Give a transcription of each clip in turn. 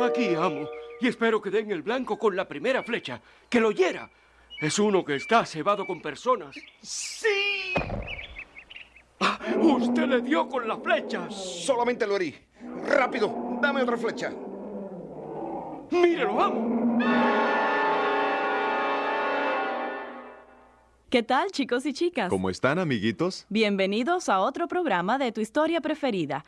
Aquí, amo. Y espero que den el blanco con la primera flecha. ¡Que lo hiera! Es uno que está cebado con personas. ¡Sí! Ah, ¡Usted le dio con la flecha! Solamente lo herí. ¡Rápido! ¡Dame otra flecha! ¡Mírelo, amo! ¿Qué tal, chicos y chicas? ¿Cómo están, amiguitos? Bienvenidos a otro programa de tu historia preferida.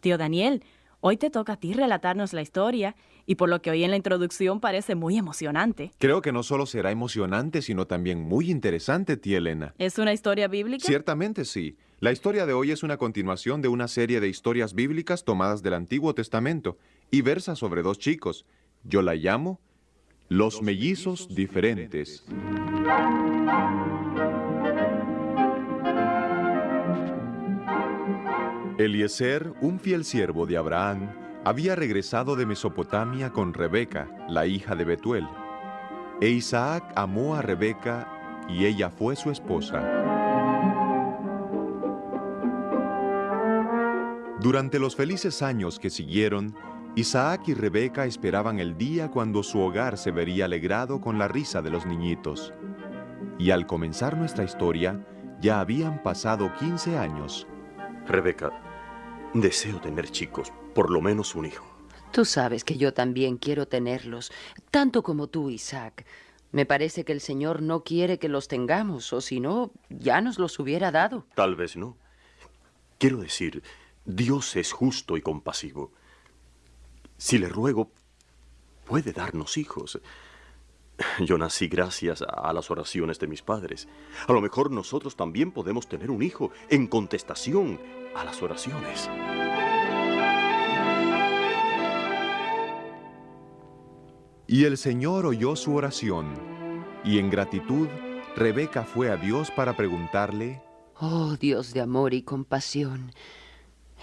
Tío Daniel, hoy te toca a ti relatarnos la historia y por lo que oí en la introducción parece muy emocionante. Creo que no solo será emocionante, sino también muy interesante, tía Elena. ¿Es una historia bíblica? Ciertamente sí. La historia de hoy es una continuación de una serie de historias bíblicas tomadas del Antiguo Testamento y versa sobre dos chicos. Yo la llamo Los Mellizos Diferentes. Eliezer, un fiel siervo de Abraham, había regresado de Mesopotamia con Rebeca, la hija de Betuel. E Isaac amó a Rebeca y ella fue su esposa. Durante los felices años que siguieron, Isaac y Rebeca esperaban el día cuando su hogar se vería alegrado con la risa de los niñitos. Y al comenzar nuestra historia, ya habían pasado 15 años. Rebeca, deseo tener chicos, por lo menos un hijo. Tú sabes que yo también quiero tenerlos, tanto como tú, Isaac. Me parece que el Señor no quiere que los tengamos, o si no, ya nos los hubiera dado. Tal vez no. Quiero decir, Dios es justo y compasivo. Si le ruego, puede darnos hijos. Yo nací gracias a las oraciones de mis padres. A lo mejor nosotros también podemos tener un hijo en contestación a las oraciones. Y el Señor oyó su oración, y en gratitud Rebeca fue a Dios para preguntarle, Oh Dios de amor y compasión,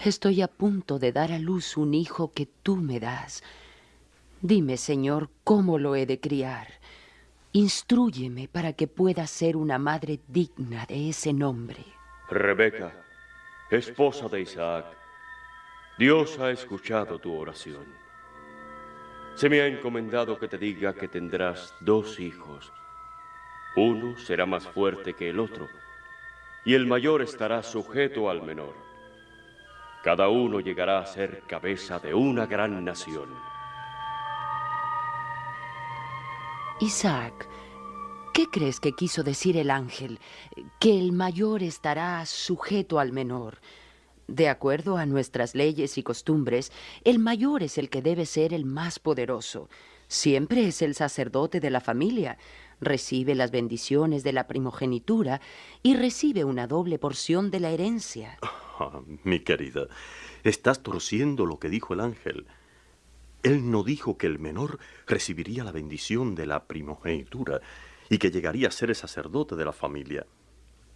estoy a punto de dar a luz un hijo que tú me das. Dime, Señor, cómo lo he de criar. Instrúyeme para que pueda ser una madre digna de ese nombre. Rebeca, esposa de Isaac, Dios ha escuchado tu oración. Se me ha encomendado que te diga que tendrás dos hijos. Uno será más fuerte que el otro, y el mayor estará sujeto al menor. Cada uno llegará a ser cabeza de una gran nación. Isaac, ¿qué crees que quiso decir el ángel? Que el mayor estará sujeto al menor. De acuerdo a nuestras leyes y costumbres, el mayor es el que debe ser el más poderoso. Siempre es el sacerdote de la familia. Recibe las bendiciones de la primogenitura y recibe una doble porción de la herencia. Ah, mi querida, estás torciendo lo que dijo el ángel. Él no dijo que el menor recibiría la bendición de la primogenitura y que llegaría a ser el sacerdote de la familia.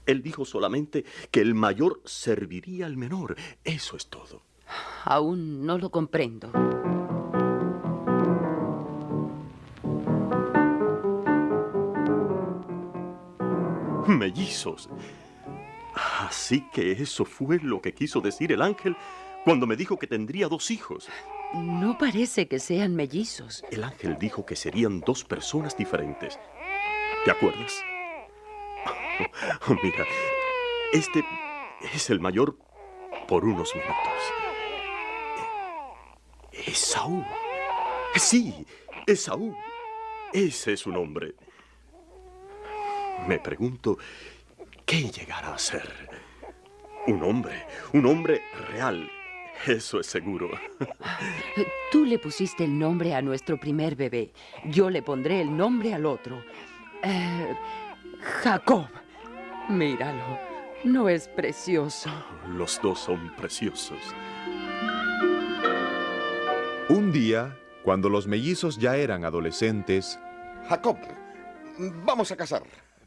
Él dijo solamente que el mayor serviría al menor. Eso es todo. Aún no lo comprendo. Mellizos. Así que eso fue lo que quiso decir el ángel cuando me dijo que tendría dos hijos. No parece que sean mellizos. El ángel dijo que serían dos personas diferentes. ¿Te acuerdas? Oh, mira, este es el mayor por unos minutos. Esaú. Sí, Esaú. Ese es su nombre. Me pregunto, ¿qué llegará a ser? Un hombre, un hombre real. Eso es seguro. Tú le pusiste el nombre a nuestro primer bebé. Yo le pondré el nombre al otro. Eh, Jacob. Míralo. ¿No es precioso? Los dos son preciosos. Un día, cuando los mellizos ya eran adolescentes, Jacob, vamos a cazar.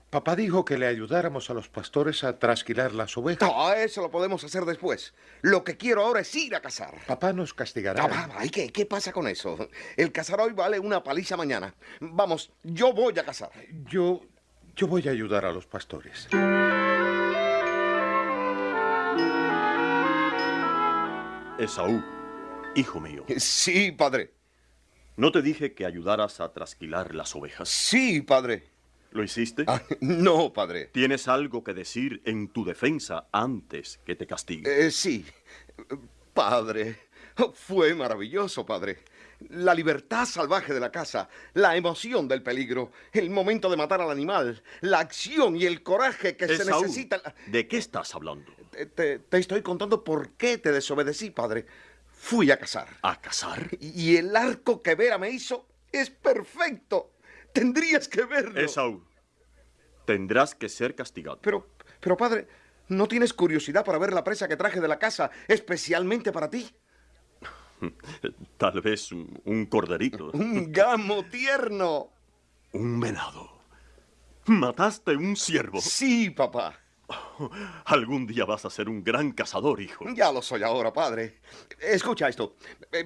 Papá dijo que le ayudáramos a los pastores a trasquilar las ovejas. No, eso lo podemos hacer después. Lo que quiero ahora es ir a cazar. Papá nos castigará. ¿y qué, qué pasa con eso? El cazar hoy vale una paliza mañana. Vamos, yo voy a cazar. Yo, yo voy a ayudar a los pastores. Esaú, hijo mío. Sí, padre. ¿No te dije que ayudaras a trasquilar las ovejas? Sí, padre. ¿Lo hiciste? Ah, no, padre. ¿Tienes algo que decir en tu defensa antes que te castigue? Eh, sí. Padre, fue maravilloso, padre. La libertad salvaje de la casa, la emoción del peligro, el momento de matar al animal, la acción y el coraje que se necesita. ¿De qué estás hablando? Te, te- te estoy contando por qué te desobedecí, padre. Fui a cazar. ¿A cazar? Y el arco que Vera me hizo es perfecto. Tendrías que verlo. Esaú, tendrás que ser castigado. Pero, pero padre, ¿no tienes curiosidad para ver la presa que traje de la casa especialmente para ti? Tal vez un, un corderito. Un gamo tierno. Un venado. Mataste un ciervo. Sí, papá. Algún día vas a ser un gran cazador, hijo. Ya lo soy ahora, padre. Escucha esto.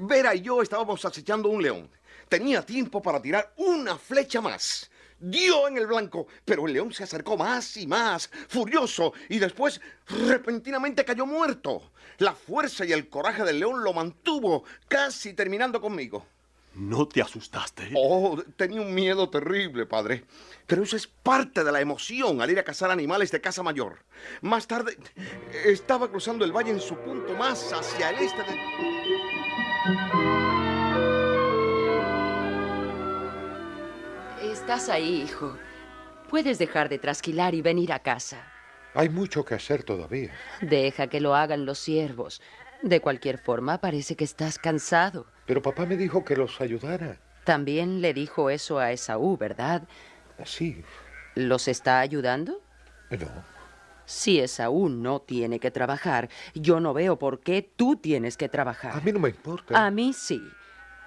Vera y yo estábamos acechando un león. Tenía tiempo para tirar una flecha más. Dio en el blanco, pero el león se acercó más y más, furioso, y después repentinamente cayó muerto. La fuerza y el coraje del león lo mantuvo, casi terminando conmigo. ¿No te asustaste? Oh, tenía un miedo terrible, padre. Pero eso es parte de la emoción al ir a cazar animales de casa mayor. Más tarde, estaba cruzando el valle en su punto más hacia el este de... Estás ahí, hijo. Puedes dejar de trasquilar y venir a casa. Hay mucho que hacer todavía. Deja que lo hagan los siervos. De cualquier forma, parece que estás cansado. Pero papá me dijo que los ayudara. También le dijo eso a Esaú, ¿verdad? Sí. ¿Los está ayudando? No. Si Esaú no tiene que trabajar, yo no veo por qué tú tienes que trabajar. A mí no me importa. A mí sí.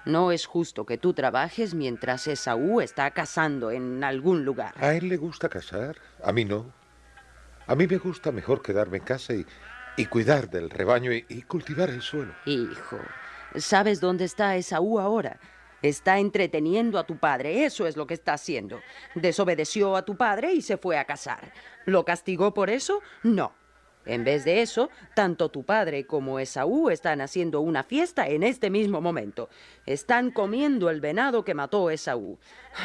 No es justo que tú trabajes mientras Esaú está cazando en algún lugar. A él le gusta cazar, a mí no. A mí me gusta mejor quedarme en casa y, y cuidar del rebaño y, y cultivar el suelo. Hijo, ¿sabes dónde está Esaú ahora? Está entreteniendo a tu padre, eso es lo que está haciendo. Desobedeció a tu padre y se fue a cazar. ¿Lo castigó por eso? No. En vez de eso, tanto tu padre como Esaú están haciendo una fiesta en este mismo momento. Están comiendo el venado que mató Esaú.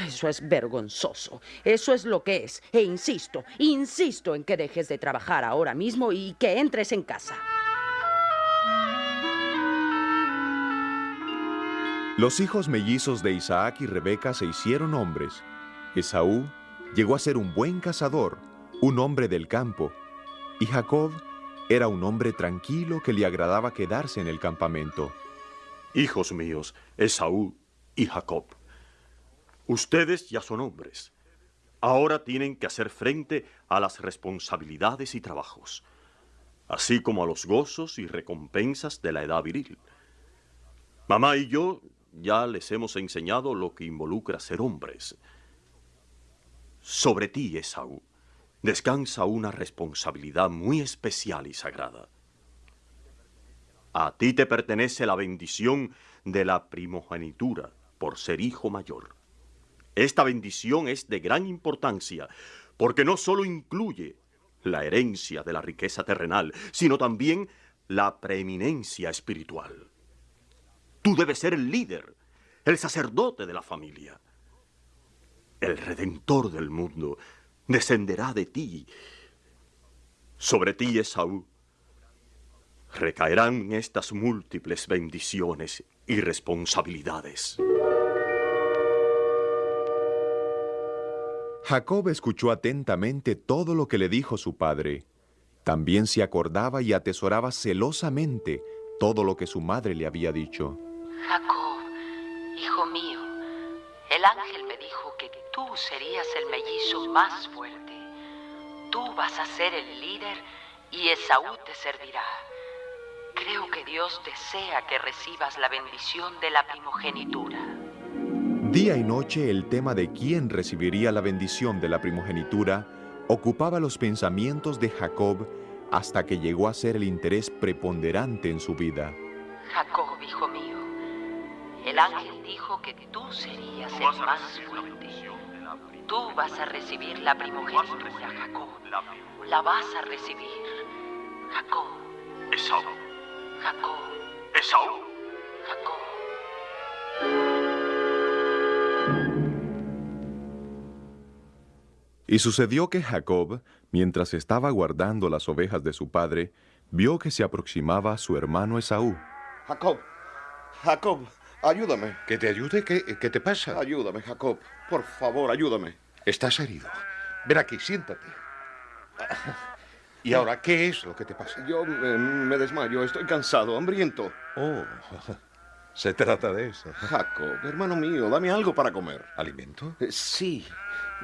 Eso es vergonzoso. Eso es lo que es. E insisto, insisto en que dejes de trabajar ahora mismo y que entres en casa. Los hijos mellizos de Isaac y Rebeca se hicieron hombres. Esaú llegó a ser un buen cazador, un hombre del campo, y Jacob era un hombre tranquilo que le agradaba quedarse en el campamento. Hijos míos, Esaú y Jacob. Ustedes ya son hombres. Ahora tienen que hacer frente a las responsabilidades y trabajos, así como a los gozos y recompensas de la edad viril. Mamá y yo ya les hemos enseñado lo que involucra ser hombres. Sobre ti, Esaú, descansa una responsabilidad muy especial y sagrada. A ti te pertenece la bendición de la primogenitura por ser hijo mayor. Esta bendición es de gran importancia porque no solo incluye la herencia de la riqueza terrenal, sino también la preeminencia espiritual. Tú debes ser el líder, el sacerdote de la familia. El redentor del mundo descenderá de ti. Sobre ti, Esaú, recaerán estas múltiples bendiciones y responsabilidades. Jacob escuchó atentamente todo lo que le dijo su padre. También se acordaba y atesoraba celosamente todo lo que su madre le había dicho. Jacob, hijo mío, el ángel me dijo que tú serías el mellizo más fuerte. Tú vas a ser el líder y Esaú te servirá. Creo que Dios desea que recibas la bendición de la primogenitura. Día y noche el tema de quién recibiría la bendición de la primogenitura ocupaba los pensamientos de Jacob hasta que llegó a ser el interés preponderante en su vida. Jacob, hijo mío, el ángel dijo que tú serías tú el más fuerte. Tú vas a recibir la primogenitura, Jacob. La, la vas a recibir, Jacob. Esaú. Jacob. Esaú. Jacob. Y sucedió que Jacob, mientras estaba guardando las ovejas de su padre, vio que se aproximaba su hermano Esaú. Jacob, Jacob, ayúdame. ¿Que te ayude? ¿Qué, qué te pasa? Ayúdame, Jacob. Por favor, ayúdame. Estás herido. Ven aquí, siéntate. ¿Y ahora qué es lo que te pasa? Yo eh, me desmayo, estoy cansado, hambriento. Oh, se trata de eso. Jacob, hermano mío, dame algo para comer. ¿Alimento? Eh, Sí,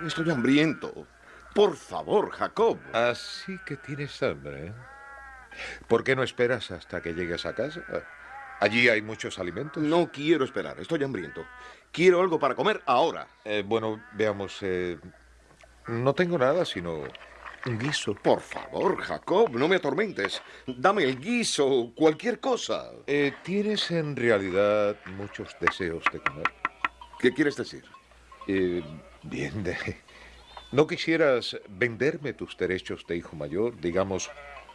estoy hambriento. Por favor, Jacob. Así que tienes hambre. ¿eh? ¿Por qué no esperas hasta que llegues a casa? Allí hay muchos alimentos. No quiero esperar, estoy hambriento. Quiero algo para comer ahora. Eh, bueno, veamos. eh, no tengo nada sino un guiso. Por favor, Jacob, no me atormentes. Dame el guiso, cualquier cosa. Eh, ¿Tienes en realidad muchos deseos de comer? ¿Qué quieres decir? Bien, de... ¿no quisieras venderme tus derechos de hijo mayor, digamos,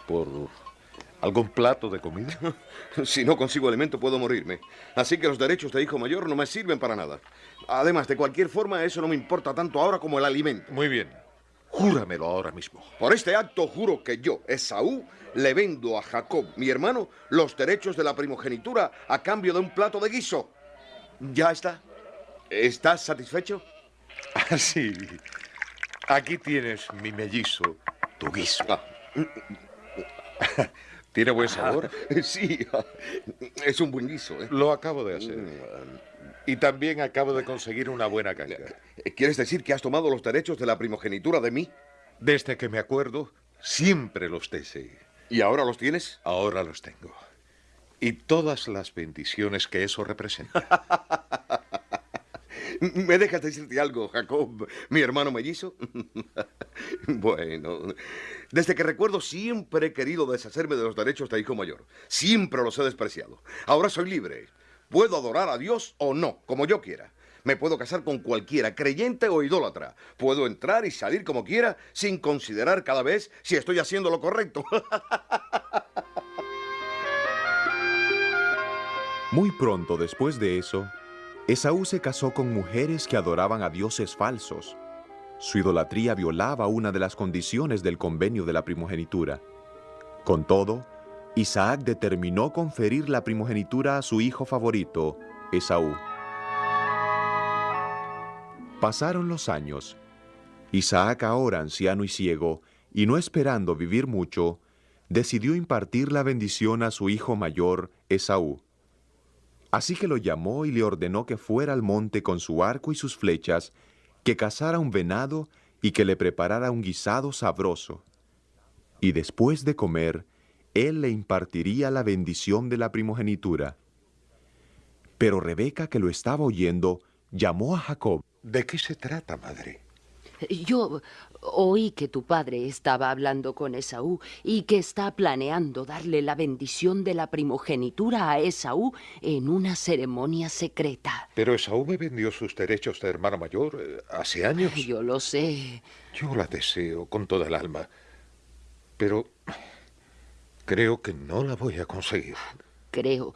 por algún plato de comida? Si no consigo alimento puedo morirme. Así que los derechos de hijo mayor no me sirven para nada. Además, de cualquier forma, eso no me importa tanto ahora como el alimento. Muy bien. Júramelo ahora mismo. Por este acto juro que yo, Esaú, le vendo a Jacob, mi hermano, los derechos de la primogenitura a cambio de un plato de guiso. ¿Ya está? ¿Estás satisfecho? Así. Aquí tienes mi mellizo, tu guiso. Ah, ¿Tiene buen sabor? sí, es un buen guiso. ¿eh? Lo acabo de hacer. Y también acabo de conseguir una buena caña. ¿Quieres decir que has tomado los derechos de la primogenitura de mí? Desde que me acuerdo, siempre los deseé. ¿Y ahora los tienes? Ahora los tengo. Y todas las bendiciones que eso representa. ¿Me dejas decirte algo, Jacob, mi hermano mellizo? bueno, desde que recuerdo siempre he querido deshacerme de los derechos de hijo mayor. Siempre los he despreciado. Ahora soy libre. Puedo adorar a Dios o no, como yo quiera. Me puedo casar con cualquiera, creyente o idólatra. Puedo entrar y salir como quiera sin considerar cada vez si estoy haciendo lo correcto. Muy pronto después de eso, Esaú se casó con mujeres que adoraban a dioses falsos. Su idolatría violaba una de las condiciones del convenio de la primogenitura. Con todo, Isaac determinó conferir la primogenitura a su hijo favorito, Esaú. Pasaron los años. Isaac, ahora anciano y ciego, y no esperando vivir mucho, decidió impartir la bendición a su hijo mayor, Esaú. Así que lo llamó y le ordenó que fuera al monte con su arco y sus flechas, que cazara un venado y que le preparara un guisado sabroso. Y después de comer, él le impartiría la bendición de la primogenitura. Pero Rebeca, que lo estaba oyendo, llamó a Jacob. ¿De qué se trata, madre? Yo oí que tu padre estaba hablando con Esaú y que está planeando darle la bendición de la primogenitura a Esaú en una ceremonia secreta. Pero Esaú me vendió sus derechos de hermano mayor eh, hace años. Yo lo sé. Yo la deseo con toda el alma. Pero creo que no la voy a conseguir. Creo,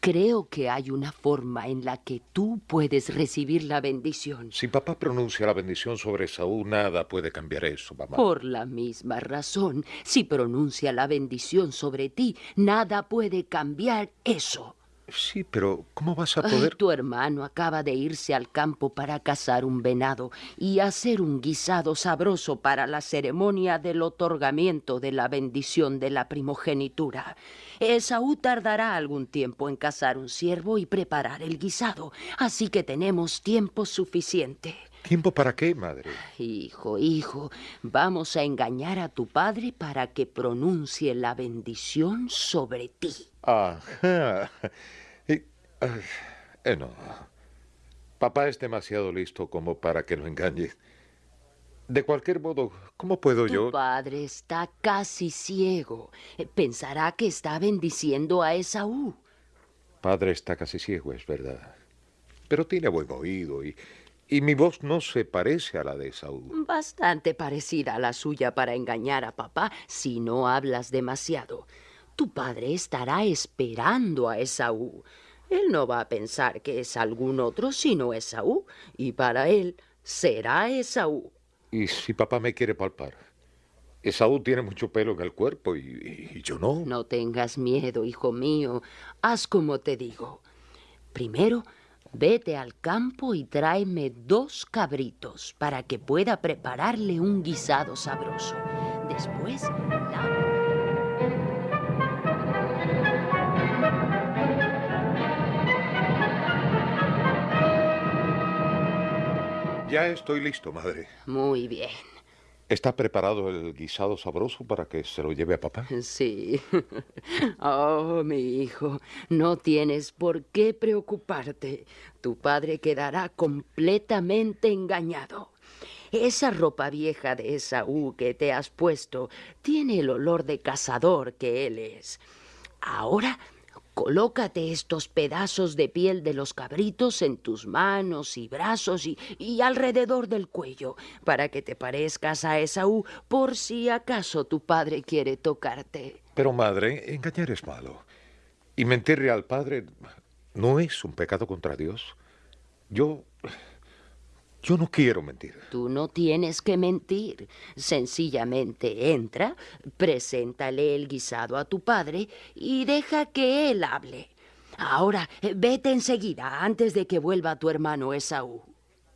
creo que hay una forma en la que tú puedes recibir la bendición. Si papá pronuncia la bendición sobre Esaú, nada puede cambiar eso, mamá. Por la misma razón, si pronuncia la bendición sobre ti, nada puede cambiar eso. Sí, pero ¿cómo vas a Ay, poder...? tu hermano acaba de irse al campo para cazar un venado y hacer un guisado sabroso para la ceremonia del otorgamiento de la bendición de la primogenitura. Esaú tardará algún tiempo en cazar un ciervo y preparar el guisado, así que tenemos tiempo suficiente. ¿Tiempo para qué, madre? Hijo, hijo, vamos a engañar a tu padre para que pronuncie la bendición sobre ti. Ajá. Y, ah, eh, no. Papá es demasiado listo como para que lo engañe. De cualquier modo, ¿cómo puedo Tu yo? padre está casi ciego. Eh, Pensará que está bendiciendo a Esaú. Padre está casi ciego, es verdad. Pero tiene buen oído y, y mi voz no se parece a la de Esaú. Bastante parecida a la suya para engañar a papá si no hablas demasiado. Tu padre estará esperando a Esaú. Él no va a pensar que es algún otro sino Esaú, y para él será Esaú. ¿Y si papá me quiere palpar? Esaú tiene mucho pelo en el cuerpo y, y yo no. No tengas miedo, hijo mío. Haz como te digo. Primero, vete al campo y tráeme dos cabritos para que pueda prepararle un guisado sabroso. Después, lava- Ya estoy listo, madre. Muy bien. ¿Está preparado el guisado sabroso para que se lo lleve a papá? Sí. Oh, mi hijo, no tienes por qué preocuparte. Tu padre quedará completamente engañado. Esa ropa vieja de Esaú que te has puesto tiene el olor de cazador que él es. Ahora, colócate estos pedazos de piel de los cabritos en tus manos y brazos y, y alrededor del cuello, para que te parezcas a Esaú por si acaso tu padre quiere tocarte. Pero, madre, engañar es malo. Y mentirle al padre no es un pecado contra Dios. Yo... Yo no quiero mentir. Tú no tienes que mentir. Sencillamente entra, preséntale el guisado a tu padre y deja que él hable. Ahora, vete enseguida, antes de que vuelva tu hermano Esaú.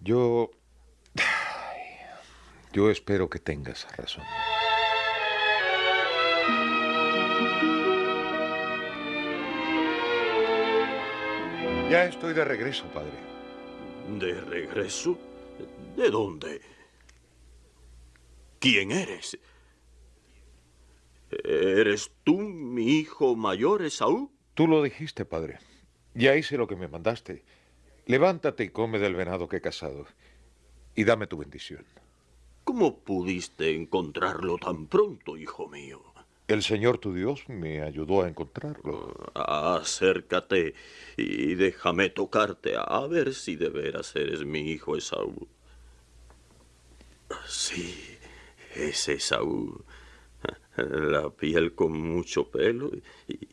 Yo... Yo espero que tengas razón. Ya estoy de regreso, padre. ¿De regreso? ¿De dónde? ¿Quién eres? ¿Eres tú mi hijo mayor, Esaú? Tú lo dijiste, padre. Ya hice lo que me mandaste. Levántate y come del venado que he cazado. Y dame tu bendición. ¿Cómo pudiste encontrarlo tan pronto, hijo mío? El Señor tu Dios me ayudó a encontrarlo. Acércate y déjame tocarte a ver si de veras eres mi hijo Esaú. Sí, es Esaú. La piel con mucho pelo y,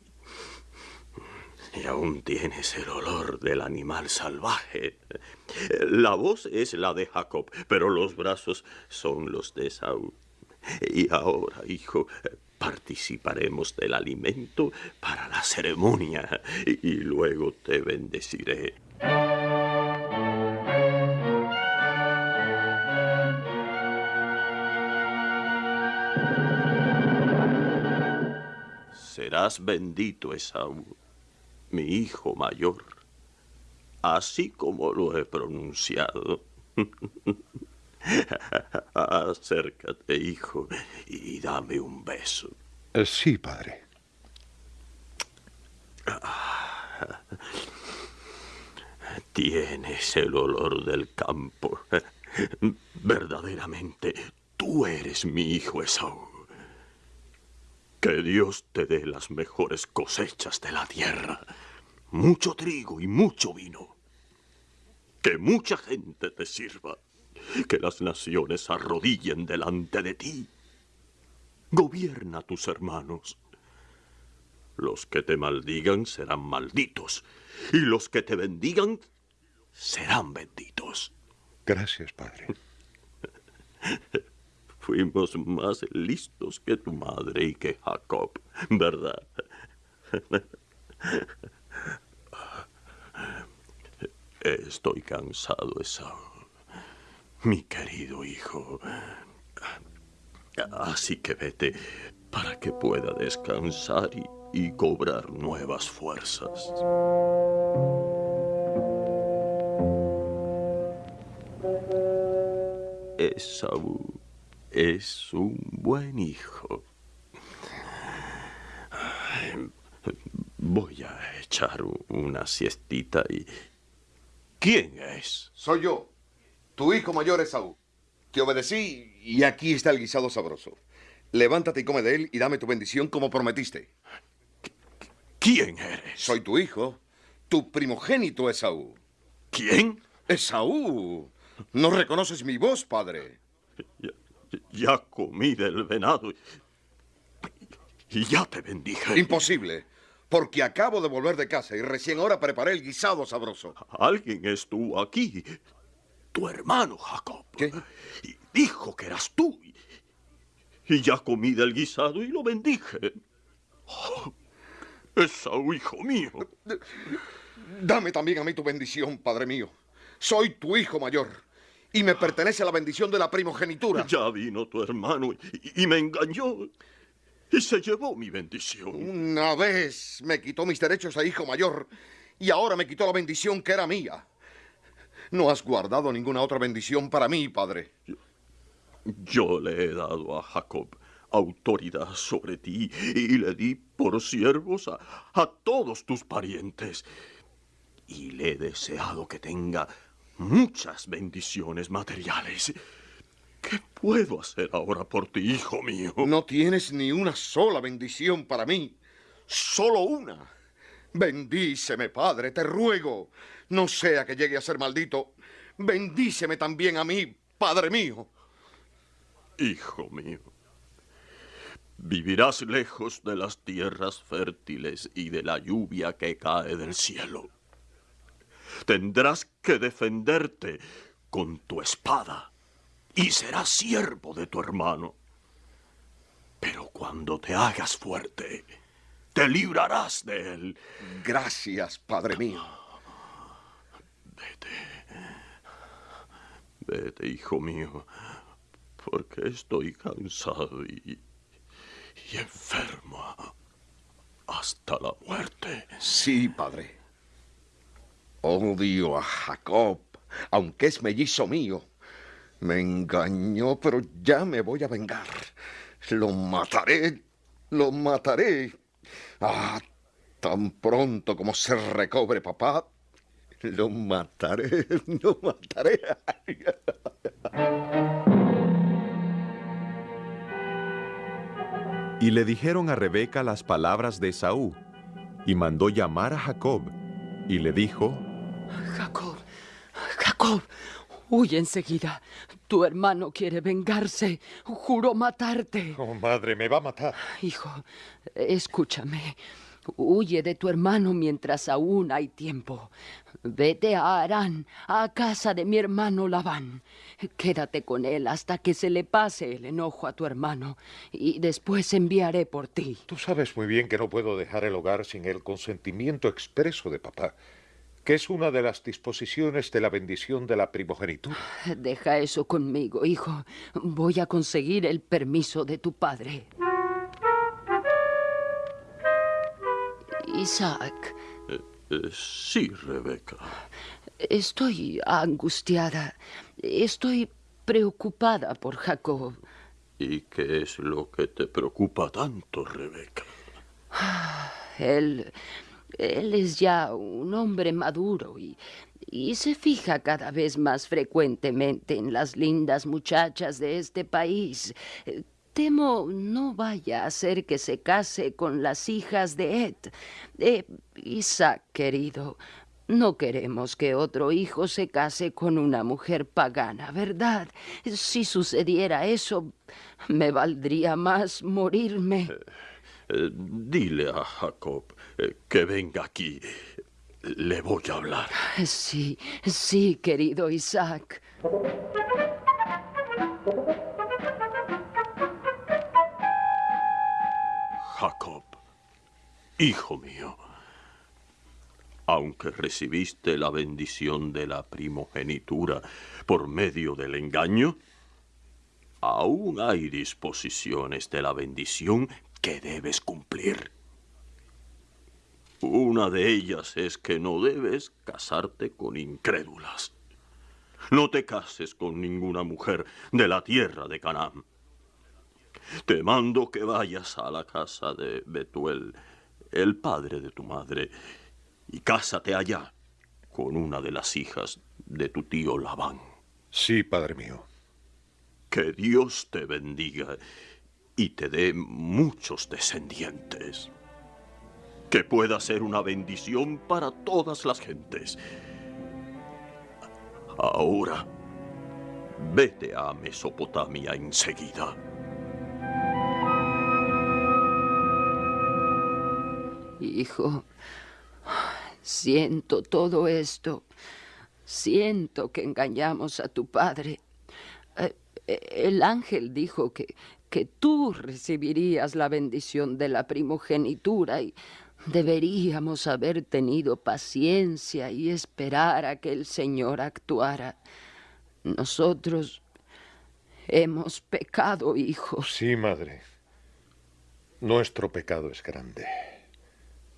aún tienes el olor del animal salvaje. La voz es la de Jacob, pero los brazos son los de Esaú. Y ahora, hijo, participaremos del alimento para la ceremonia y luego te bendeciré. Serás bendito, Esaú, mi hijo mayor, así como lo he pronunciado. Acércate, hijo, y dame un beso. Eh, sí, padre. Tienes el olor del campo. Verdaderamente, tú eres mi hijo Esaú. Que Dios te dé las mejores cosechas de la tierra. Mucho trigo y mucho vino. Que mucha gente te sirva. Que las naciones se arrodillen delante de ti. Gobierna a tus hermanos. Los que te maldigan serán malditos. Y los que te bendigan serán benditos. Gracias, padre. Fuimos más listos que tu madre y que Jacob, ¿verdad? Estoy cansado, Esaú. Mi querido hijo. Así que vete para que pueda descansar y, y cobrar nuevas fuerzas. Esaú es un buen hijo. Voy a echar una siestita y... ¿Quién es? Soy yo, tu hijo mayor Esaú. Te obedecí y aquí está el guisado sabroso. Levántate y come de él y dame tu bendición como prometiste. ¿Quién eres? Soy tu hijo, tu primogénito Esaú. ¿Quién? Esaú. ¿No reconoces mi voz, padre? Ya, comí del venado y- y ya te bendije. Imposible, porque acabo de volver de casa y recién ahora preparé el guisado sabroso. Alguien estuvo aquí. Tu hermano Jacob. ¿Qué? Y dijo que eras tú. Y ya comí del guisado y lo bendije. Oh, Esaú, hijo mío. Dame también a mí tu bendición, Padre mío. Soy tu hijo mayor y me pertenece la bendición de la primogenitura. Ya vino tu hermano y, y me engañó y se llevó mi bendición. Una vez me quitó mis derechos a hijo mayor y ahora me quitó la bendición que era mía. No has guardado ninguna otra bendición para mí, Padre. Yo le he dado a Jacob autoridad sobre ti y le di por siervos a, a todos tus parientes. Y le he deseado que tenga muchas bendiciones materiales. ¿Qué puedo hacer ahora por ti, hijo mío? No tienes ni una sola bendición para mí. Solo una. Bendíceme, Padre, te ruego. No sea que llegue a ser maldito. Bendíceme también a mí, Padre mío. Hijo mío, vivirás lejos de las tierras fértiles y de la lluvia que cae del cielo. Tendrás que defenderte con tu espada y serás siervo de tu hermano. Pero cuando te hagas fuerte, te librarás de él. Gracias, Padre mío. Vete. Vete, hijo mío, porque estoy cansado y, y enfermo hasta la muerte. Sí, Padre. Odio a Jacob, aunque es mellizo mío. Me engañó, pero ya me voy a vengar. Lo mataré, lo mataré. Ah, tan pronto como se recobre papá, lo mataré, lo mataré. Y le dijeron a Rebeca las palabras de Esaú, y mandó llamar a Jacob, y le dijo, Jacob, Jacob, huye enseguida. Tu hermano quiere vengarse. Juró matarte. Oh, madre, me va a matar. Hijo, escúchame. Huye de tu hermano mientras aún hay tiempo. Vete a Arán, a casa de mi hermano Labán. Quédate con él hasta que se le pase el enojo a tu hermano y después enviaré por ti. Tú sabes muy bien que no puedo dejar el hogar sin el consentimiento expreso de papá, que es una de las disposiciones de la bendición de la primogenitura. Deja eso conmigo, hijo. Voy a conseguir el permiso de tu padre. Isaac, Eh, eh, sí, Rebeca. estoy angustiada. Estoy preocupada por Jacob. ¿Y qué es lo que te preocupa tanto, Rebeca? Él, él es ya un hombre maduro y, y se fija cada vez más frecuentemente en las lindas muchachas de este país. Eh, Temo no vaya a hacer que se case con las hijas de Ed. Eh, Isaac, querido, no queremos que otro hijo se case con una mujer pagana, ¿verdad? Si sucediera eso, me valdría más morirme. Eh, dile a Jacob eh, que venga aquí. Le voy a hablar. Sí, sí, querido Isaac. Jacob, hijo mío, aunque recibiste la bendición de la primogenitura por medio del engaño, aún hay disposiciones de la bendición que debes cumplir. Una de ellas es que no debes casarte con incrédulas. No te cases con ninguna mujer de la tierra de Canaán. Te mando que vayas a la casa de Betuel, el padre de tu madre, y cásate allá con una de las hijas de tu tío Labán. Sí, padre mío. Que Dios te bendiga y te dé muchos descendientes. Que pueda ser una bendición para todas las gentes. Ahora, vete a Mesopotamia enseguida. Hijo, siento todo esto. Siento que engañamos a tu padre. Eh, El ángel dijo que, que tú recibirías la bendición de la primogenitura y deberíamos haber tenido paciencia y esperar a que el Señor actuara. Nosotros hemos pecado, hijo. Sí, madre. Nuestro pecado es grande.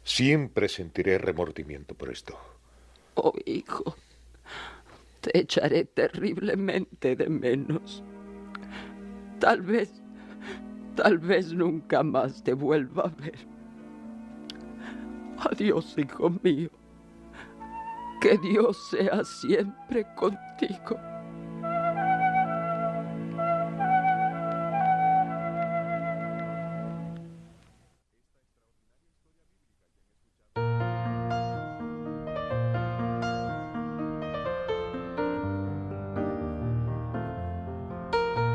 Siempre sentiré remordimiento por esto. Oh, hijo, te echaré terriblemente de menos. Tal vez, tal vez nunca más te vuelva a ver. Adiós, hijo mío. Que Dios sea siempre contigo.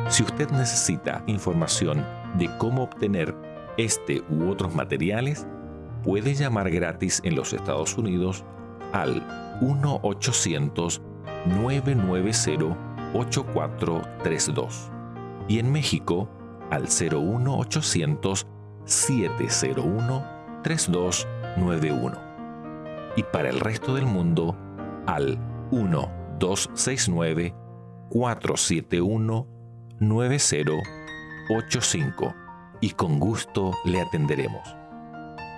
Si usted necesita información de cómo obtener este u otros materiales, puede llamar gratis en los Estados Unidos al 1-800-990-8432 y en México al 01800-701-3291 y para el resto del mundo al 1-269-471 9085 y con gusto le atenderemos.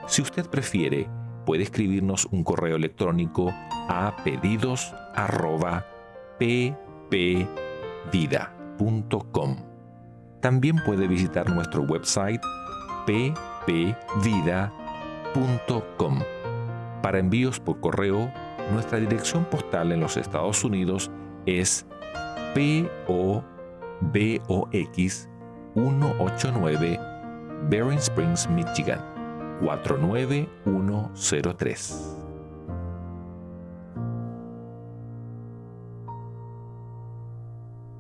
Si usted prefiere, puede escribirnos un correo electrónico a pedidos@ppvida.com. También puede visitar nuestro website ppvida.com. Para envíos por correo, nuestra dirección postal en los Estados Unidos es PO BOX 189 Bering Springs, Michigan 49103.